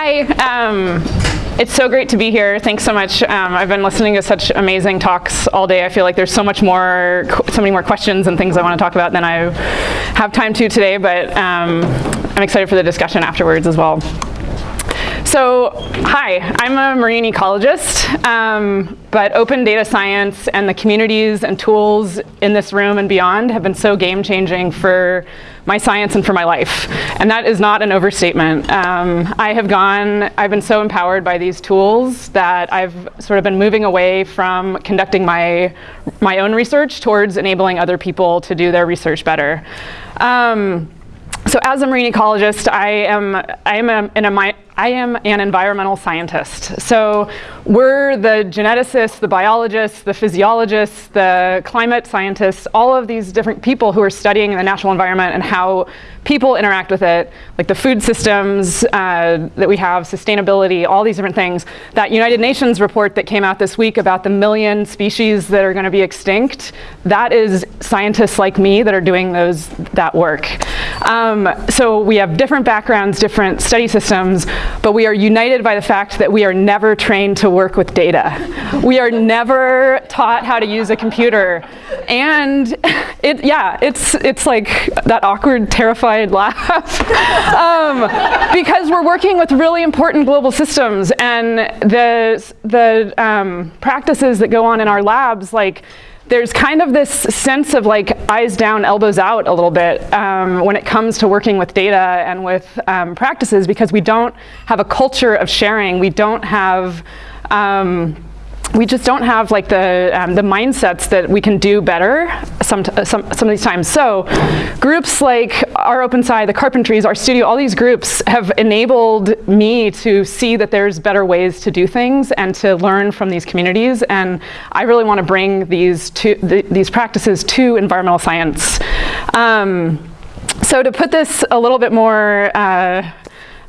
Hi. Um, it's so great to be here. Thanks so much. Um, I've been listening to such amazing talks all day. I feel like there's so much more, so many more questions and things I want to talk about than I have time to today, but um, I'm excited for the discussion afterwards as well. So, hi, I'm a marine ecologist, um, but open data science and the communities and tools in this room and beyond have been so game-changing for my science and for my life. And that is not an overstatement. Um, I have gone, I've been so empowered by these tools that I've sort of been moving away from conducting my, my own research towards enabling other people to do their research better. Um, so as a marine ecologist, I am, I am a, in a, I am an environmental scientist. So we're the geneticists, the biologists, the physiologists, the climate scientists, all of these different people who are studying the natural environment and how people interact with it, like the food systems uh, that we have, sustainability, all these different things. That United Nations report that came out this week about the million species that are gonna be extinct, that is scientists like me that are doing those, that work. Um, so we have different backgrounds, different study systems, but we are united by the fact that we are never trained to work with data. We are never taught how to use a computer. And it, yeah, it's, it's like that awkward, terrified laugh. um, because we're working with really important global systems and the, the um, practices that go on in our labs, like there's kind of this sense of like eyes down, elbows out a little bit um, when it comes to working with data and with um, practices because we don't have a culture of sharing. We don't have um, we just don't have like the, um, the mindsets that we can do better some, some, some of these times. So groups like rOpenSci, the Carpentries, RStudio, all these groups have enabled me to see that there's better ways to do things and to learn from these communities. And I really want to bring these, to, the, these practices to environmental science. Um, so to put this a little bit more uh,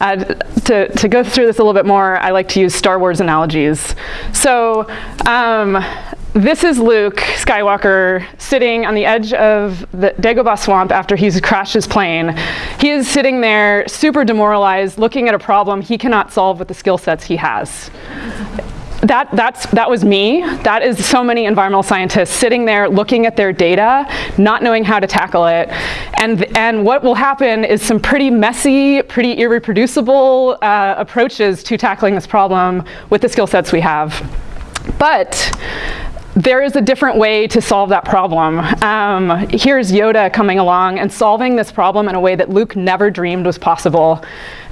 uh, to, to go through this a little bit more, I like to use Star Wars analogies. So um, this is Luke Skywalker sitting on the edge of the Dagobah swamp after he's crashed his plane. He is sitting there super demoralized, looking at a problem he cannot solve with the skill sets he has that, that's, that was me. That is so many environmental scientists sitting there looking at their data, not knowing how to tackle it. And, and what will happen is some pretty messy, pretty irreproducible uh, approaches to tackling this problem with the skill sets we have. But there is a different way to solve that problem. Um, here's Yoda coming along and solving this problem in a way that Luke never dreamed was possible.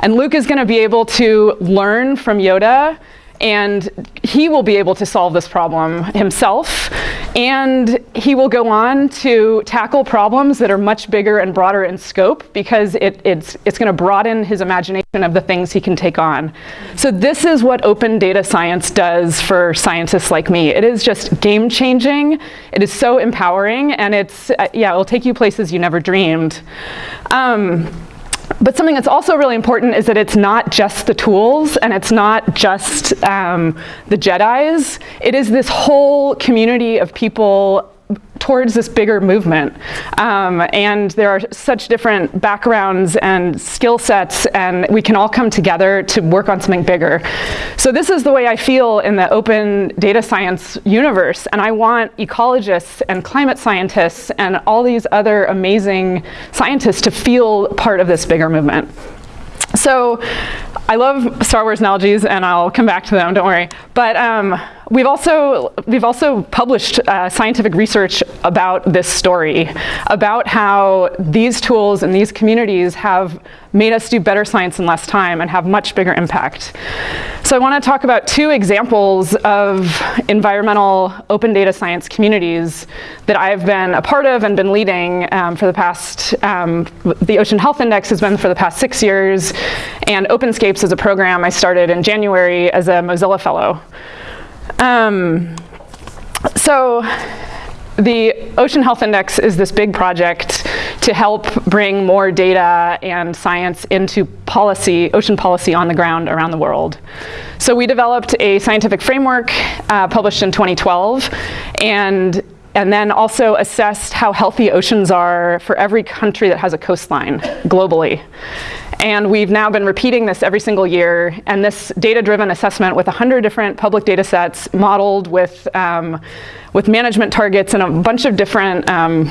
And Luke is going to be able to learn from Yoda and he will be able to solve this problem himself and he will go on to tackle problems that are much bigger and broader in scope because it, it's, it's going to broaden his imagination of the things he can take on. So this is what open data science does for scientists like me. It is just game changing. It is so empowering and it's, uh, yeah, it'll take you places you never dreamed. Um, but something that's also really important is that it's not just the tools and it's not just um, the Jedis. It is this whole community of people towards this bigger movement. Um, and there are such different backgrounds and skill sets and we can all come together to work on something bigger. So this is the way I feel in the open data science universe and I want ecologists and climate scientists and all these other amazing scientists to feel part of this bigger movement. So I love Star Wars analogies and I'll come back to them, don't worry. But um, we've, also, we've also published uh, scientific research about this story, about how these tools and these communities have made us do better science in less time and have much bigger impact. So I want to talk about two examples of environmental open data science communities that I've been a part of and been leading um, for the past, um, the Ocean Health Index has been for the past six years, and OpenScapes is a program I started in January as a Mozilla Fellow. Um, so the Ocean Health Index is this big project to help bring more data and science into policy, ocean policy on the ground around the world. So we developed a scientific framework uh, published in 2012 and and then also assessed how healthy oceans are for every country that has a coastline globally. And we've now been repeating this every single year. And this data-driven assessment with 100 different public data sets modeled with, um, with management targets and a bunch of different, um,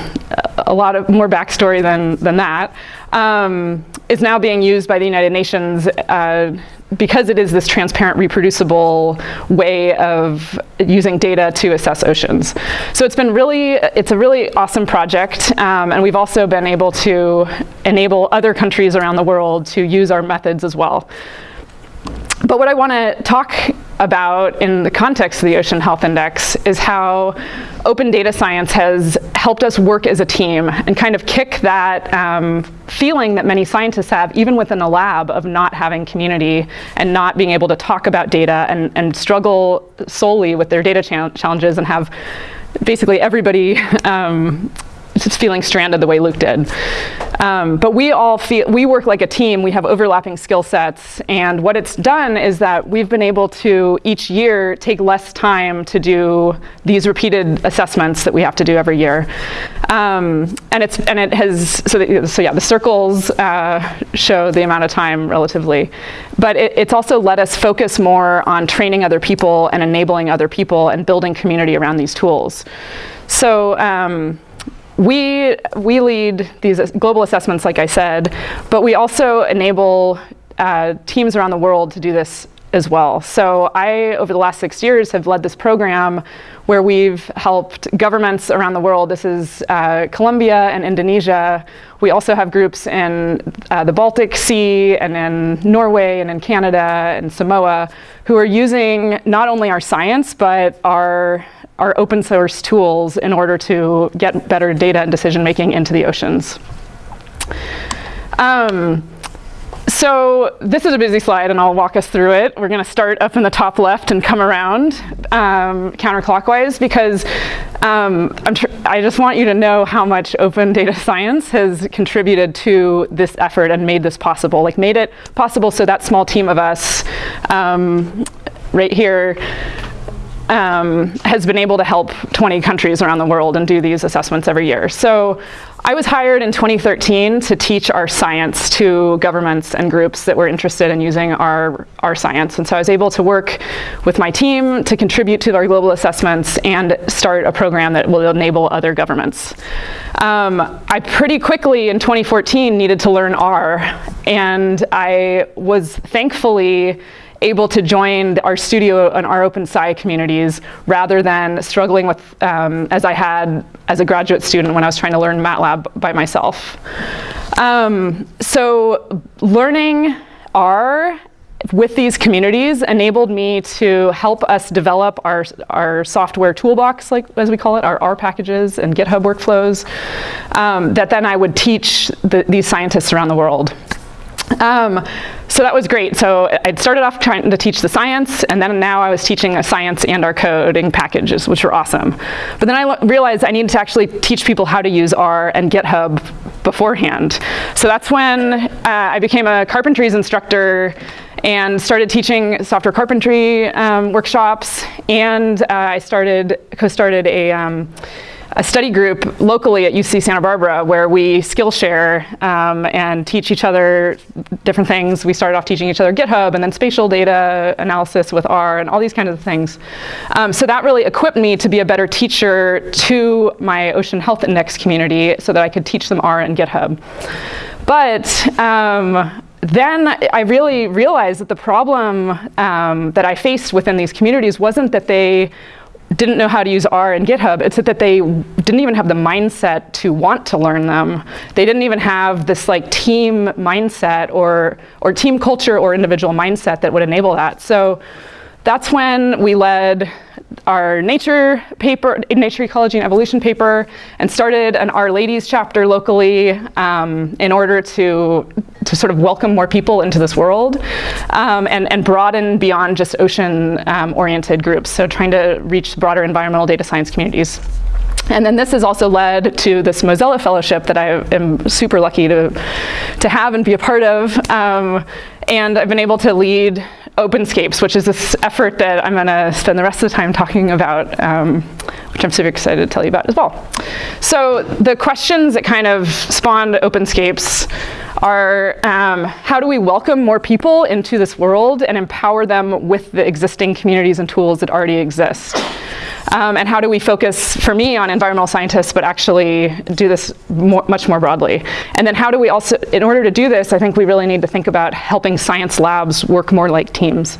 a lot of more backstory than, than that, um, is now being used by the United Nations uh, because it is this transparent, reproducible way of using data to assess oceans. So it's been really, it's a really awesome project, um, and we've also been able to enable other countries around the world to use our methods as well. But what I want to talk about in the context of the Ocean Health Index is how open data science has helped us work as a team and kind of kick that um, feeling that many scientists have, even within a lab, of not having community and not being able to talk about data and, and struggle solely with their data challenges and have basically everybody um, feeling stranded the way Luke did. Um, but we all feel, we work like a team, we have overlapping skill sets, and what it's done is that we've been able to each year take less time to do these repeated assessments that we have to do every year. Um, and it's and it has so, so yeah the circles uh, show the amount of time relatively, but it, it's also let us focus more on training other people and enabling other people and building community around these tools. So um, we, we lead these global assessments, like I said, but we also enable uh, teams around the world to do this as well. So I, over the last six years, have led this program where we've helped governments around the world. This is uh, Colombia and Indonesia. We also have groups in uh, the Baltic Sea and in Norway and in Canada and Samoa who are using not only our science, but our our open source tools in order to get better data and decision making into the oceans. Um, so this is a busy slide and I'll walk us through it. We're gonna start up in the top left and come around um, counterclockwise because um, i just want you to know how much open data science has contributed to this effort and made this possible, like made it possible so that small team of us um, right here um, has been able to help 20 countries around the world and do these assessments every year. So I was hired in 2013 to teach our science to governments and groups that were interested in using our, our science. And so I was able to work with my team to contribute to our global assessments and start a program that will enable other governments. Um, I pretty quickly in 2014 needed to learn R, and I was thankfully able to join RStudio and rOpenSci communities rather than struggling with, um, as I had as a graduate student when I was trying to learn MATLAB by myself. Um, so learning R with these communities enabled me to help us develop our, our software toolbox, like as we call it, our R packages and GitHub workflows, um, that then I would teach the, these scientists around the world. Um, so that was great. So I'd started off trying to teach the science, and then now I was teaching a science and our coding packages, which were awesome. But then I realized I needed to actually teach people how to use R and GitHub beforehand. So that's when uh, I became a carpentries instructor and started teaching software carpentry um, workshops, and uh, I started co-started a um, a study group locally at UC Santa Barbara where we Skillshare um, and teach each other different things. We started off teaching each other GitHub and then spatial data analysis with R and all these kinds of things. Um, so that really equipped me to be a better teacher to my Ocean Health Index community so that I could teach them R and GitHub. But um, then I really realized that the problem um, that I faced within these communities wasn't that they didn't know how to use R and GitHub. It's that they didn't even have the mindset to want to learn them. They didn't even have this like team mindset or, or team culture or individual mindset that would enable that. So that's when we led our nature paper, nature ecology and evolution paper, and started an R-Ladies chapter locally um, in order to, to sort of welcome more people into this world um, and, and broaden beyond just ocean-oriented um, groups, so trying to reach broader environmental data science communities. And then this has also led to this Mozilla Fellowship that I am super lucky to, to have and be a part of. Um, and I've been able to lead OpenScapes, which is this effort that I'm going to spend the rest of the time talking about, um, which I'm super excited to tell you about as well. So the questions that kind of spawned OpenScapes are um, how do we welcome more people into this world and empower them with the existing communities and tools that already exist? Um, and how do we focus, for me, on environmental scientists, but actually do this more, much more broadly? And then how do we also, in order to do this, I think we really need to think about helping science labs work more like teams.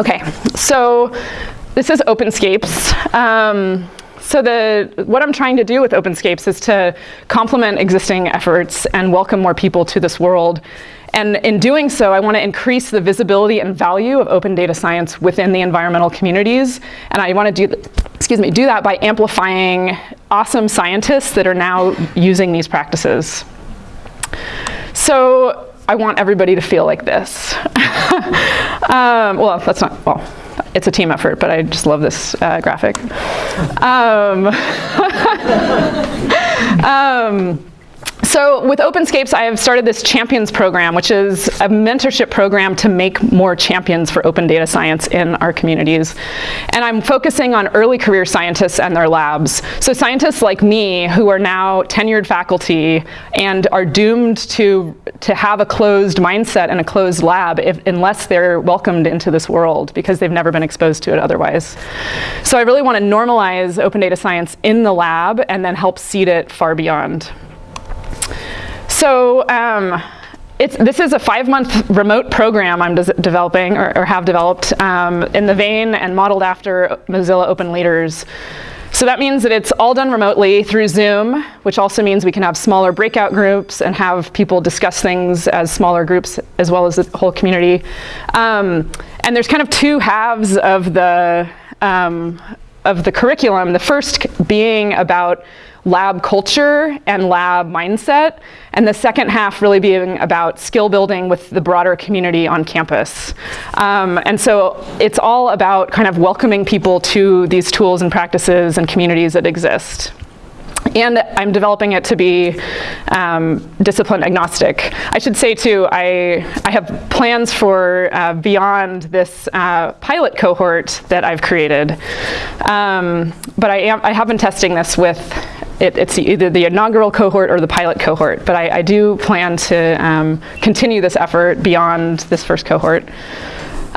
Okay, so this is OpenScapes. Um, so the, what I'm trying to do with OpenScapes is to complement existing efforts and welcome more people to this world. And in doing so, I want to increase the visibility and value of open data science within the environmental communities. And I want to do, excuse me, do that by amplifying awesome scientists that are now using these practices. So I want everybody to feel like this. um, well, that's not, well, it's a team effort, but I just love this uh, graphic. Um, um, so with OpenScapes, I have started this Champions program, which is a mentorship program to make more champions for open data science in our communities. And I'm focusing on early career scientists and their labs. So scientists like me who are now tenured faculty and are doomed to, to have a closed mindset and a closed lab if, unless they're welcomed into this world because they've never been exposed to it otherwise. So I really want to normalize open data science in the lab and then help seed it far beyond. So um, this is a five-month remote program I'm developing or, or, have developed um, in the vein and modeled after Mozilla Open Leaders. So that means that it's all done remotely through Zoom, which also means we can have smaller breakout groups and have people discuss things as smaller groups as well as the whole community. Um, and there's kind of two halves of the, um, of the curriculum. The first being about lab culture and lab mindset, and the second half really being about skill building with the broader community on campus. Um, and so it's all about kind of welcoming people to these tools and practices and communities that exist. And I'm developing it to be um, discipline agnostic. I should say too, I, I have plans for uh, beyond this uh, pilot cohort that I've created. Um, but I, am, I have been testing this with it, it's either the inaugural cohort or the pilot cohort, but I, I do plan to um, continue this effort beyond this first cohort.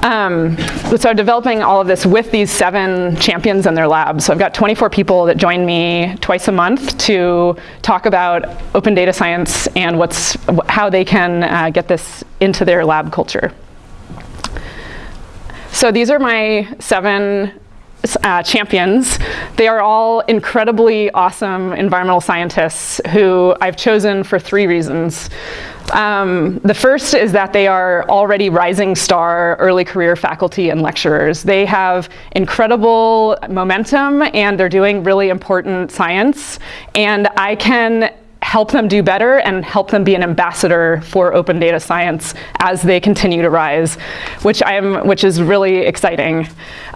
Um, so developing all of this with these seven champions in their labs. So I've got 24 people that join me twice a month to talk about open data science and what's, how they can uh, get this into their lab culture. So these are my seven uh, champions. They are all incredibly awesome environmental scientists who I've chosen for three reasons. Um, the first is that they are already rising star early career faculty and lecturers. They have incredible momentum and they're doing really important science. And I can help them do better and help them be an ambassador for open data science as they continue to rise, which, I'm, which is really exciting.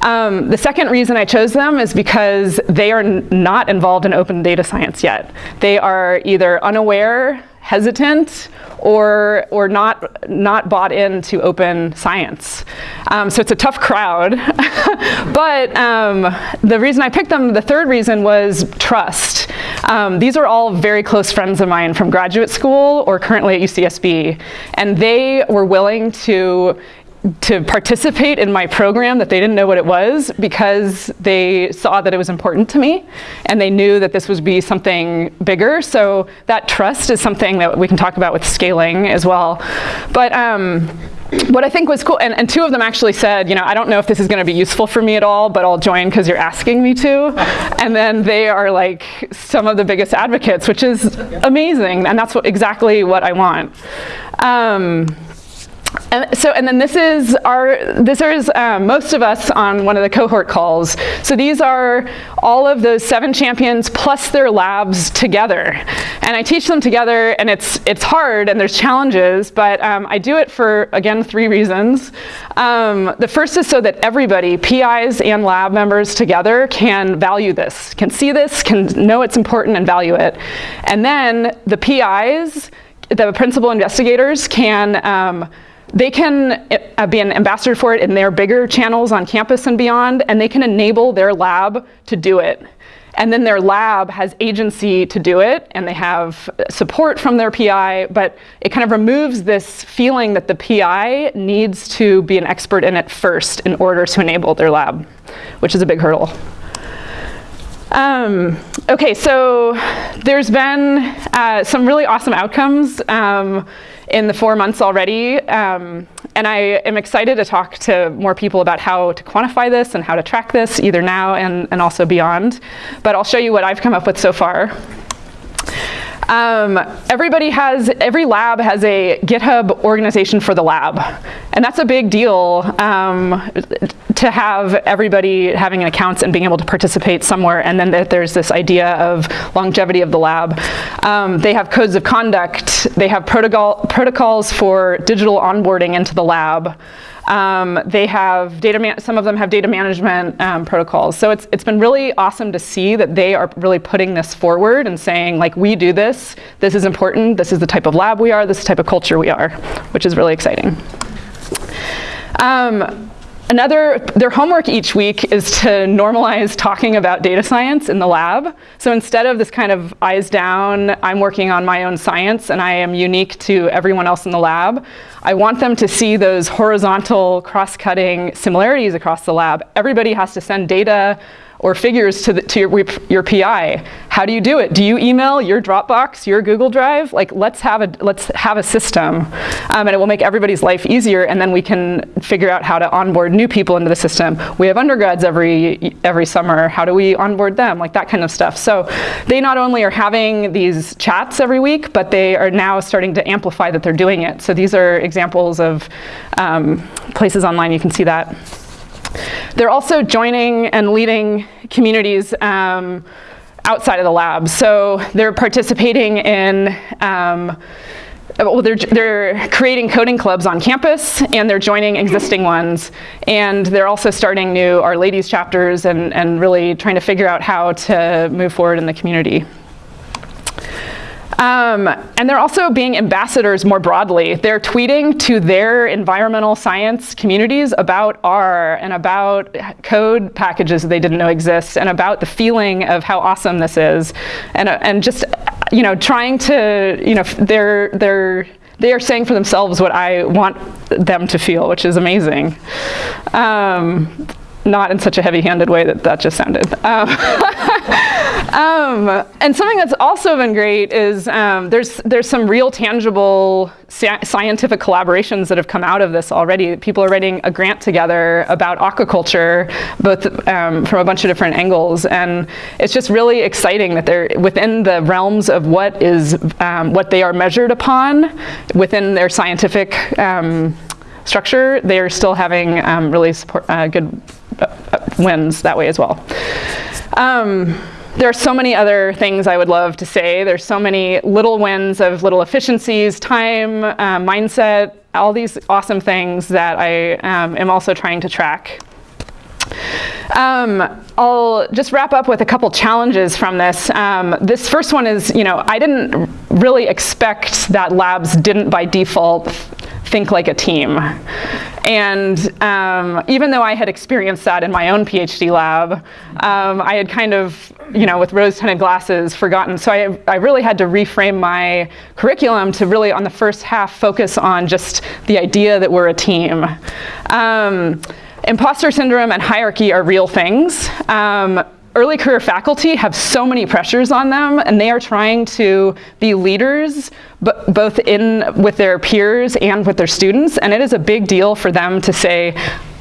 Um, the second reason I chose them is because they are not involved in open data science yet. They are either unaware, hesitant, or, or not, not bought into open science. Um, so it's a tough crowd. but um, the reason I picked them, the third reason was trust. Um, these are all very close friends of mine from graduate school or currently at UCSB. And they were willing to to participate in my program that they didn't know what it was because they saw that it was important to me and they knew that this would be something bigger. So that trust is something that we can talk about with scaling as well. But um, what I think was cool, and, and, two of them actually said, you know, I don't know if this is going to be useful for me at all, but I'll join because you're asking me to. And then they are like some of the biggest advocates, which is amazing. And that's what, exactly what I want. Um, and so, and then this is our, this is um, most of us on one of the cohort calls. So these are all of those seven champions plus their labs together. And I teach them together and it's, it's hard and there's challenges, but um, I do it for, again, three reasons. Um, the first is so that everybody, PIs and lab members together can value this, can see this, can know it's important and value it. And then the PIs, the principal investigators can um, they can uh, be an ambassador for it in their bigger channels on campus and beyond, and they can enable their lab to do it. and then their lab has agency to do it, and they have support from their PI, but it kind of removes this feeling that the PI needs to be an expert in it first in order to enable their lab, which is a big hurdle. Um, okay, so there's been uh, some really awesome outcomes um, in the four months already. Um, and I am excited to talk to more people about how to quantify this and how to track this, either now and, and also beyond. But I'll show you what I've come up with so far. Um, everybody has, every lab has a GitHub organization for the lab. And that's a big deal um, to have everybody having accounts and being able to participate somewhere. And then that there's this idea of longevity of the lab. Um, they have codes of conduct. They have protocol, protocols for digital onboarding into the lab. Um, they have data, some of them have data management um, protocols. So it's, it's been really awesome to see that they are really putting this forward and saying like, we do this, this is important, this is the type of lab we are, this is the type of culture we are, which is really exciting. Um, Another, their homework each week is to normalize talking about data science in the lab. So instead of this kind of eyes down, I'm working on my own science and I am unique to everyone else in the lab, I want them to see those horizontal cross-cutting similarities across the lab. Everybody has to send data or figures to, the, to your, your PI. How do you do it? Do you email your Dropbox, your Google Drive? Like, let's have a, let's have a system, um, and it will make everybody's life easier, and then we can figure out how to onboard new people into the system. We have undergrads every, every summer. How do we onboard them? Like that kind of stuff. So they not only are having these chats every week, but they are now starting to amplify that they're doing it. So these are examples of um, places online you can see that. They're also joining and leading communities um, outside of the lab. So they're participating in um, well, they're, they're creating coding clubs on campus and they're joining existing ones. And they're also starting new R-Ladies chapters and, and really trying to figure out how to move forward in the community. Um, and they're also being ambassadors more broadly. They're tweeting to their environmental science communities about R and about code packages that they didn't know exist and about the feeling of how awesome this is. And, uh, and just, you know, trying to, you know, they're, they're, they are saying for themselves what I want them to feel, which is amazing. Um, not in such a heavy-handed way that that just sounded. Um, um, and something that's also been great is um, there's there's some real tangible scientific collaborations that have come out of this already. People are writing a grant together about aquaculture, both um, from a bunch of different angles, and it's just really exciting that they're within the realms of what is um, what they are measured upon within their scientific um, structure. They are still having really support, uh, good wins that way as well. There are so many other things I would love to say. There's so many little wins of little efficiencies, time, uh, mindset, all these awesome things that I um, am also trying to track. Um, I'll just wrap up with a couple challenges from this. Um, this first one is, you know, I didn't really expect that labs didn't by default think like a team. And um, even though I had experienced that in my own PhD lab, um, I had kind of, you know, with rose-tinted glasses, forgotten. So I, I really had to reframe my curriculum to really, on the first half, focus on just the idea that we're a team. Um, imposter syndrome and hierarchy are real things. Um, early career faculty have so many pressures on them and they are trying to be leaders both in with their peers and with their students and it is a big deal for them to say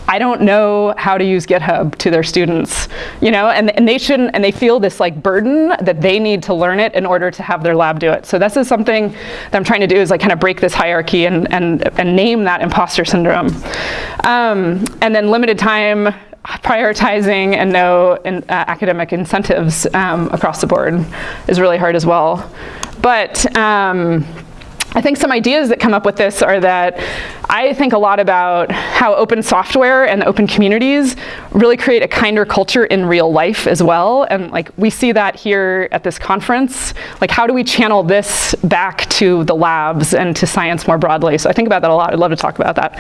I don't know how to use GitHub to their students, you know, and, and they shouldn't, and they feel this like burden that they need to learn it in order to have their lab do it. So this is something that I'm trying to do is like kind of break this hierarchy and, and, and name that imposter syndrome. Um, and then limited time, prioritizing and no in, uh, academic incentives um, across the board is really hard as well. But um, I think some ideas that come up with this are that I think a lot about how open software and open communities really create a kinder culture in real life as well. And like we see that here at this conference. Like how do we channel this back to the labs and to science more broadly? So I think about that a lot. I'd love to talk about that.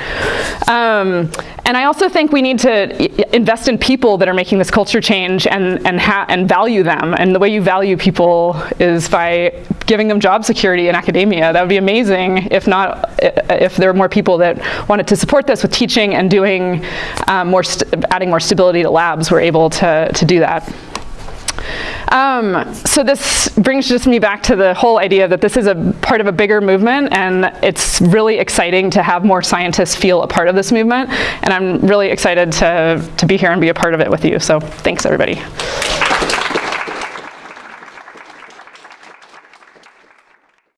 Um, and I also think we need to invest in people that are making this culture change and, and, and value them. And the way you value people is by giving them job security in academia. That would be amazing if not, if there were more people that wanted to support this with teaching and doing um, more, adding more stability to labs, we're able to, to do that. Um, so this brings just me back to the whole idea that this is a part of a bigger movement and it's really exciting to have more scientists feel a part of this movement and I'm really excited to, to be here and be a part of it with you. So thanks everybody.